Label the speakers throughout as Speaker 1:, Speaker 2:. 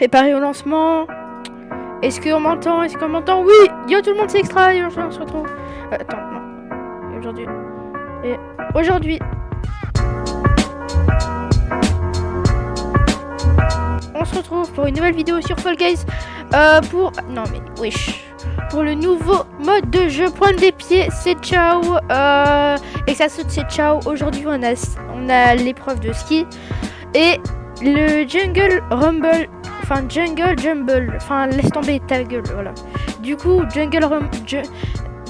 Speaker 1: Préparer au lancement. Est-ce qu'on m'entend Est-ce qu'on m'entend Oui Yo tout le monde, c'est Extra on se retrouve... Euh, attends, non. Aujourd'hui... Et aujourd'hui... On se retrouve pour une nouvelle vidéo sur Fall Guys. Euh, pour... Non mais... Wesh pour le nouveau mode de jeu. Pointe des pieds, c'est ciao. Euh, et ça saute, c'est ciao. Aujourd'hui, on a, on a l'épreuve de ski et le Jungle Rumble Enfin, Jungle Jumble. Enfin, laisse tomber ta gueule, voilà. Du coup, Jungle Rumble.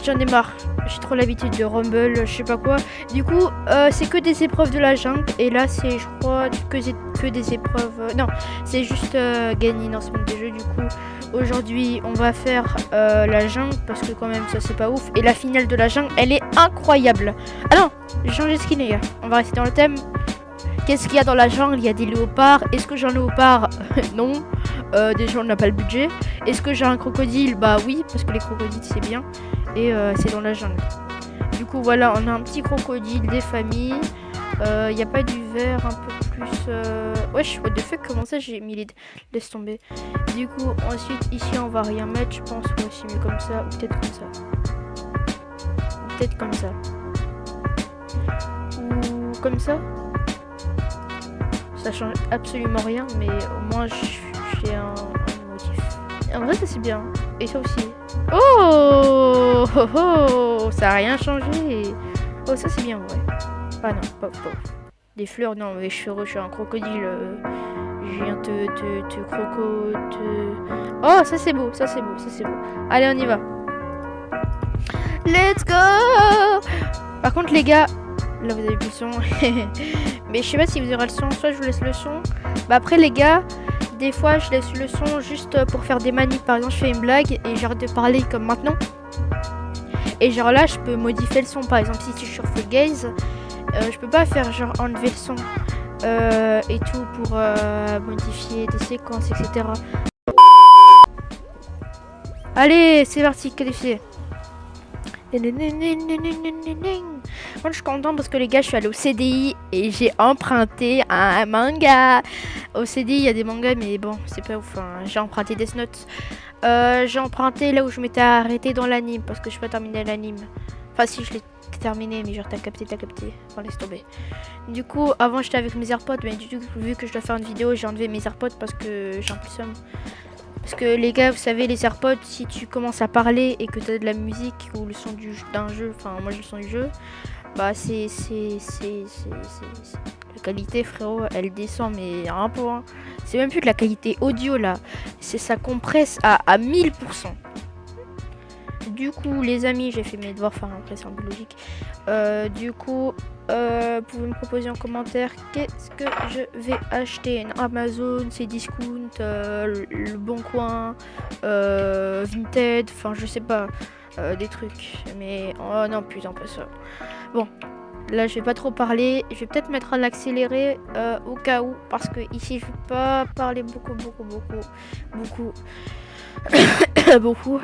Speaker 1: J'en ai marre. J'ai trop l'habitude de Rumble, je sais pas quoi. Du coup, euh, c'est que des épreuves de la jungle. Et là, c'est, je crois, que, que des épreuves. Euh, non, c'est juste euh, gagner dans ce monde des jeux. Du coup, aujourd'hui, on va faire la jungle. Parce que, quand même, ça, c'est pas ouf. Et la finale de la jungle, elle est incroyable. Ah non, j'ai changé de skin, les gars. On va rester dans le thème. Qu'est-ce qu'il y a dans la jungle Il y a des léopards. Est-ce que j'ai un léopard Non déjà on n'a pas le budget. Est-ce que j'ai un crocodile Bah oui, parce que les crocodiles c'est bien. Et euh, c'est dans la jungle. Du coup voilà, on a un petit crocodile, des familles. Il euh, n'y a pas du verre un peu plus... Euh, wesh, what the fuck, comment ça j'ai mis les... Laisse tomber. Du coup, ensuite ici on va rien mettre, je pense. Ou aussi mieux comme ça, ou peut-être comme ça. peut-être comme ça. Ou comme ça. Ça change absolument rien, mais au moins je suis un, motif. En vrai, ça c'est bien. Et ça aussi. Oh, oh, oh Ça a rien changé. Oh, ça c'est bien, ouais. Ah non, pas, Des fleurs, non, mais je suis un crocodile. Euh, je viens te, te, te croco, Oh, ça c'est beau, ça c'est beau, ça c'est beau. Allez, on y va. Let's go Par contre, les gars, là vous avez plus le son. mais je sais pas si vous aurez le son, soit je vous laisse le son. Bah après, les gars, des fois, je laisse le son juste pour faire des manips. Par exemple, je fais une blague et j'arrête de parler comme maintenant. Et genre là, je peux modifier le son. Par exemple, si tu suis sur Full Gaze, euh, je peux pas faire genre enlever le son euh, et tout pour euh, modifier des séquences, etc. Allez, c'est parti, qualifié. Moi, je suis contente parce que les gars, je suis allé au CDI et j'ai emprunté un manga. Au CDI, il y a des mangas, mais bon, c'est pas ouf. Hein. J'ai emprunté des Note. Euh, j'ai emprunté là où je m'étais arrêté dans l'anime parce que je peux terminer l'anime. Enfin, si, je l'ai terminé, mais genre, t'as capté, t'as capté. Bon, laisse tomber. Du coup, avant, j'étais avec mes AirPods, mais du coup, vu que je dois faire une vidéo, j'ai enlevé mes AirPods parce que j'en un parce que les gars, vous savez, les AirPods, si tu commences à parler et que tu as de la musique ou le son d'un jeu, enfin moi le son du jeu, bah c'est... La qualité frérot, elle descend mais un peu. Hein. C'est même plus que la qualité audio là, c'est ça compresse à 1000%. Du coup, les amis, j'ai fait mes devoirs, faire après c'est un euh, du coup, vous euh, pouvez me proposer en commentaire qu'est-ce que je vais acheter Amazon, c'est discount, euh, le bon coin, Vinted, enfin je sais pas, des trucs. Mais oh non putain pas ça. Bon, là je vais pas trop parler je vais peut-être mettre à l'accéléré au cas où parce que ici je vais pas parler beaucoup beaucoup beaucoup beaucoup beaucoup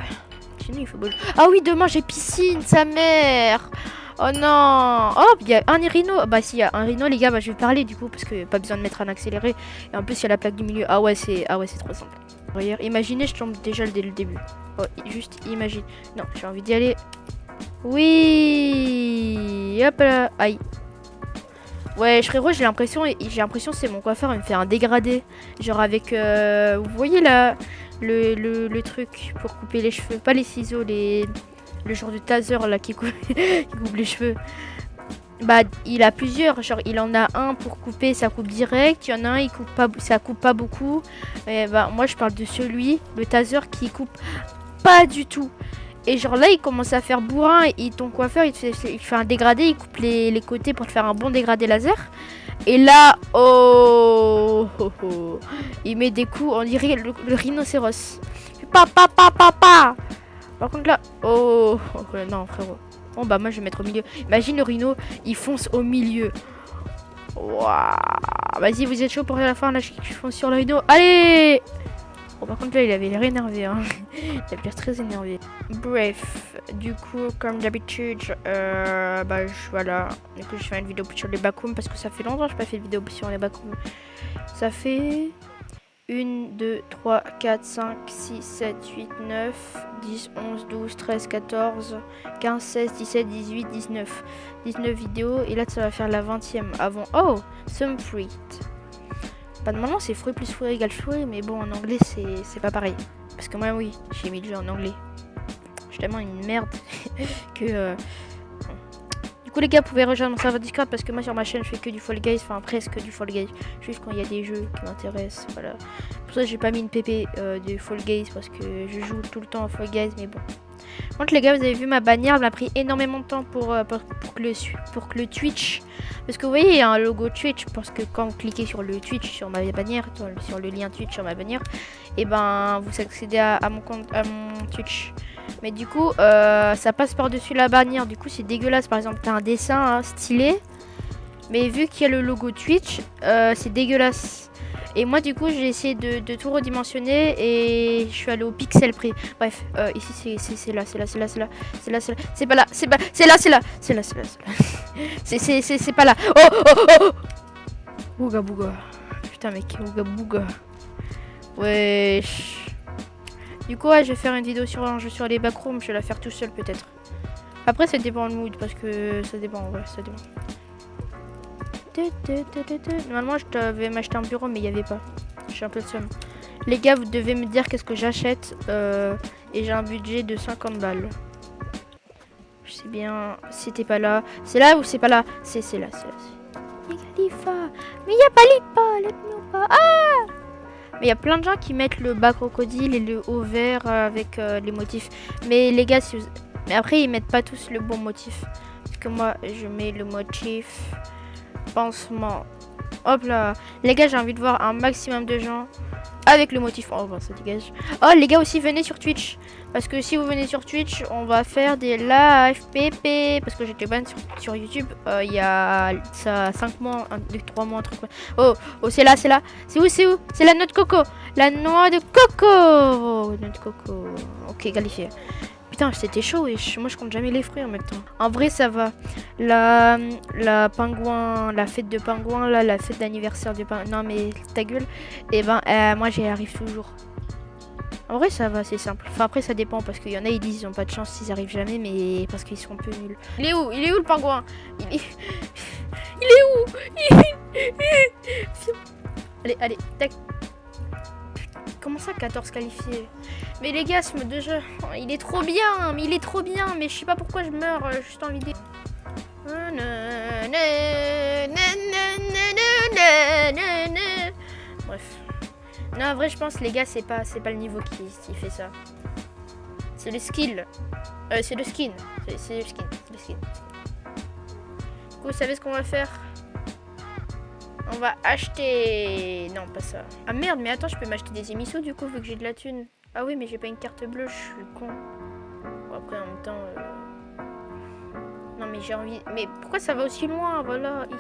Speaker 1: ah oui, demain j'ai piscine, sa mère. Oh non Oh, il y a un rhino ah Bah s'il y a un rhino, les gars, bah, je vais parler du coup, parce que pas besoin de mettre un accéléré. Et en plus, il y a la plaque du milieu. Ah ouais, c'est ah ouais, trop simple. imaginez, je tombe déjà dès le début. Oh, juste imagine. Non, j'ai envie d'y aller. Oui Hop là Aïe Ouais, je rouge, j'ai l'impression, j'ai l'impression c'est mon coiffeur, il me fait un dégradé. Genre avec, euh, vous voyez là, le, truc pour couper les cheveux. Pas les ciseaux, les, le genre de taser là qui coupe, les cheveux. Bah, il a plusieurs. Genre, il en a un pour couper, ça coupe direct. Il y en a un, il coupe pas, ça coupe pas beaucoup. Et bah, moi, je parle de celui, le taser qui coupe pas du tout. Et genre là, il commence à faire bourrin. Et ton coiffeur, il fait, il fait un dégradé. Il coupe les, les, côtés pour te faire un bon dégradé laser. Et là, oh, oh, oh, il met des coups, on dirait le, rhinocéros. Papa, papa, papa. Par contre là, oh, oh non frérot. Bon bah moi je vais mettre au milieu. Imagine le rhino, il fonce au milieu. Waouh. Vas-y, vous êtes chaud pour la fin là, je fonce sur le rhino. Allez Bon, par contre, là, il avait l'air énervé. Hein. il avait l'air très énervé. Bref, du coup, comme d'habitude, euh, bah, je, voilà. Du coup, je fais une vidéo sur les backrooms parce que ça fait longtemps que je n'ai pas fait de vidéo sur les backrooms. Ça fait 1, 2, 3, 4, 5, 6, 7, 8, 9, 10, 11, 12, 13, 14, 15, 16, 17, 18, 19. 19 vidéos et là ça va faire la 20 e avant. Oh, some fruit de normalement, c'est fruit plus fruit égale fruit, mais bon, en anglais, c'est pas pareil. Parce que moi, oui, j'ai mis le jeu en anglais. Je une merde que euh, coup les gars, pouvaient pouvez rejoindre mon serveur Discord parce que moi sur ma chaîne je fais que du Fall Guys, enfin presque du Fall Guys, juste quand il y a des jeux qui m'intéressent, voilà. Pour ça j'ai pas mis une PP du euh, de Fall Guys parce que je joue tout le temps en Fall Guys, mais bon. Contre les gars, vous avez vu ma bannière, elle m'a pris énormément de temps pour, euh, pour, que le, pour que le Twitch, parce que vous voyez il y a un logo Twitch, parce que quand vous cliquez sur le Twitch sur ma bannière, sur le lien Twitch sur ma bannière, et eh ben vous accédez à, à mon compte, à mon Twitch. Mais du coup, ça passe par-dessus la bannière. Du coup, c'est dégueulasse. Par exemple, t'as un dessin stylé. Mais vu qu'il y a le logo Twitch, c'est dégueulasse. Et moi, du coup, j'ai essayé de, tout redimensionner et je suis allé au pixel près. Bref, euh, ici, c'est là, c'est là, c'est là, c'est là, c'est là, c'est là, c'est pas là, c'est pas c'est là, c'est là, c'est là, c'est là, c'est là, c'est pas là. Oh, oh, oh Ouga bouga. Putain, mec, ouga bouga. Wesh. Du coup, je vais faire une vidéo sur un jeu sur les backrooms. Je vais la faire tout seul, peut-être. Après, ça dépend le mood, parce que ça dépend, ouais, ça dépend. Normalement, je devais m'acheter un bureau, mais il n'y avait pas. Je suis un peu de somme. Les gars, vous devez me dire qu'est-ce que j'achète. Euh, et j'ai un budget de 50 balles. Je sais bien, c'était pas là. C'est là ou c'est pas là C'est là, c'est là. Mais il n'y a pas l'IPA, pas... Ah mais il y a plein de gens qui mettent le bas crocodile et le haut vert euh, avec euh, les motifs. Mais les gars, mais après, ils mettent pas tous le bon motif. Parce que moi, je mets le motif pansement Hop là. Les gars, j'ai envie de voir un maximum de gens avec le motif. Oh, bah, ça dégage. Oh, les gars, aussi, venez sur Twitch. Parce que si vous venez sur Twitch, on va faire des live PP. Parce que j'étais ban sur, YouTube euh, il y a 5 mois, 3 mois, un truc. Oh, oh c'est là, c'est là. C'est où, c'est où C'est la noix de coco. La noix de coco. noix de coco. Ok, qualifié. Putain, c'était chaud et moi je compte jamais les fruits en même temps. En vrai, ça va. La, la pingouin, la fête de pingouin, là, la fête d'anniversaire de pingouin. Non, mais ta gueule. Et eh ben, euh, moi j'y arrive toujours. En vrai, ça va, c'est simple. Enfin, après, ça dépend parce qu'il y en a, ils disent ils ont pas de chance, S'ils arrivent jamais, mais parce qu'ils sont un peu nuls. Il est où Il est où le pingouin Il est. Il est où Allez, allez, tac. Comment ça, 14 qualifiés mais les gars, ce mode de jeu, il est trop bien, mais il est trop bien, mais je sais pas pourquoi je meurs euh, juste envie vidéo. Bref. Non, en vrai, je pense, les gars, c'est pas, c'est pas le niveau qui, qui fait ça. C'est le skill. Euh, c'est le skin. C'est le skin. Le skin. Du coup, vous savez ce qu'on va faire On va acheter... Non, pas ça. Ah merde, mais attends, je peux m'acheter des émissos, du coup, vu que j'ai de la thune. Ah oui, mais j'ai pas une carte bleue, je suis con. Bon, après, en même temps... Euh, non, mais j'ai envie... Mais pourquoi ça va aussi loin Voilà, ici...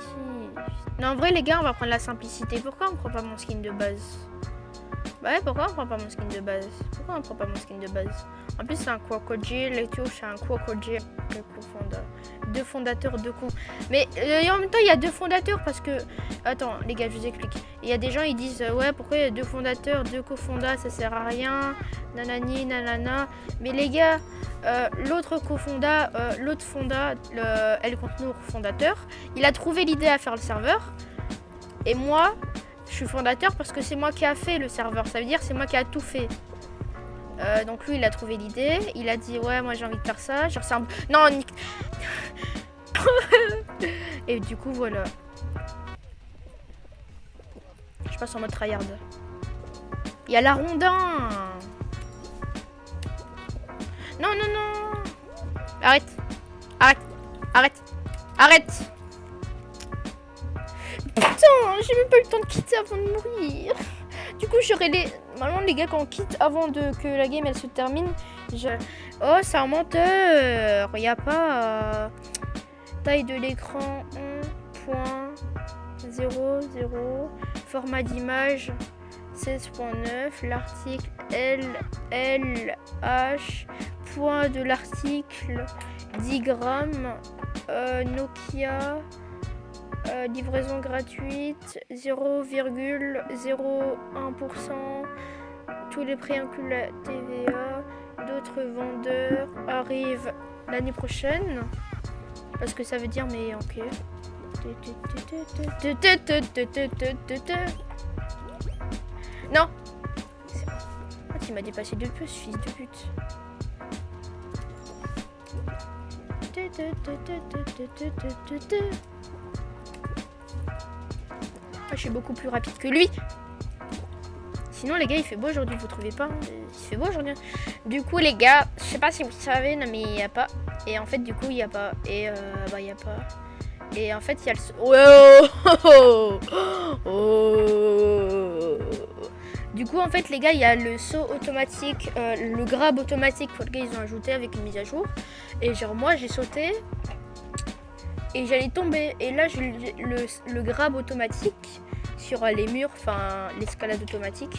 Speaker 1: Non, en vrai, les gars, on va prendre la simplicité. Pourquoi on prend pas mon skin de base bah ouais, pourquoi on prend pas mon skin de base Pourquoi on prend pas mon skin de base En plus, c'est un crocodile les c'est un crocodile. Le cofondateur. Deux fondateurs, de cons. Mais euh, en même temps, il y a deux fondateurs parce que... Attends, les gars, je vous explique. Il y a des gens, ils disent, euh, ouais, pourquoi il y a deux fondateurs, deux co-fondateurs ça sert à rien, nanani, nanana. Mais les gars, euh, l'autre fonda euh, l'autre fonda, le compte nous, fondateur, il a trouvé l'idée à faire le serveur. Et moi, je suis fondateur parce que c'est moi qui a fait le serveur, ça veut dire c'est moi qui a tout fait. Euh, donc lui, il a trouvé l'idée, il a dit ouais, moi j'ai envie de faire ça, je ressemble... Non, Nick... Et du coup, voilà. Je passe en mode tryhard. Il y a la rondin. Non, non, non Arrête Arrête Arrête Arrête Hein, j'ai même pas eu le temps de quitter avant de mourir. Du coup, j'aurais les... Normalement, les gars, quand on quitte avant de... que la game, elle se termine, je... Oh, c'est un menteur. Il a pas... Euh, taille de l'écran 1.00. Format d'image 16.9. L'article L L H Point de l'article 10 grammes. Euh, Nokia euh, livraison gratuite, 0,01%, tous les prix incluent la TVA, d'autres vendeurs arrivent l'année prochaine. Parce que ça veut dire, mais ok. Non ah, Tu m'as dépassé de plus, fils de pute je suis beaucoup plus rapide que lui. Sinon, les gars, il fait beau aujourd'hui, vous trouvez pas hein, Il fait beau aujourd'hui. Hein. Du coup, les gars, je sais pas si vous savez, non, mais il n'y a pas. Et en fait, du coup, il n'y a pas. Et euh, bah, il n'y a pas. Et en fait, il y a le... saut oh, oh, oh, du coup, en fait, les gars, il y a le saut automatique, euh, le grab automatique pour gars ils ont ajouté avec une mise à jour. Et genre, moi, j'ai sauté et j'allais tomber. Et là, j'ai le, grab automatique sur les murs, enfin l'escalade automatique.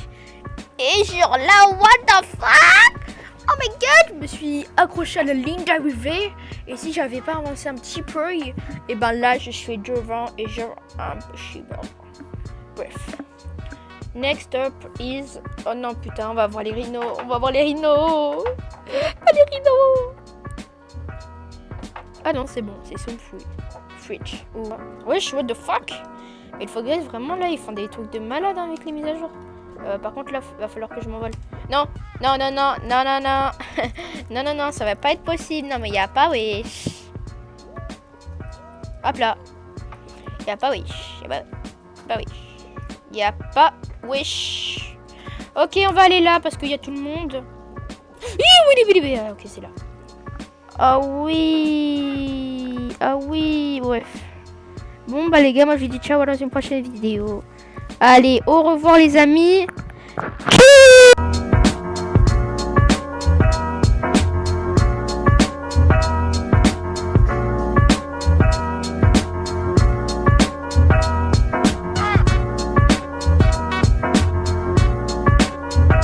Speaker 1: Et genre la what the fuck Oh my god, je me suis accrochée à la ligne d'arrivée. Et si j'avais pas avancé un petit peu, et ben là, je suis devant et genre impossible. Bref. Next up is. Oh non, putain, on va voir les rhinos. On va voir les rhinos. Ah, les rhinos. Ah non, c'est bon, c'est son fruit ou Wesh, what the fuck il faut vraiment, là, ils font des trucs de malade hein, avec les mises à jour. Euh, par contre, là, va falloir que je m'envole. Non, non, non, non, non, non, non. non, non, non, ça va pas être possible. Non, mais y'a a pas Wesh. Hop là. y'a a pas Wesh. Y a pas, pas Wesh. Y a pas wish. Ok, on va aller là parce qu'il y a tout le monde. Ah, ok, c'est là. Oh oui ah oui, bref. Bon, bah les gars, moi je vous dis ciao dans une prochaine vidéo. Allez, au revoir les amis.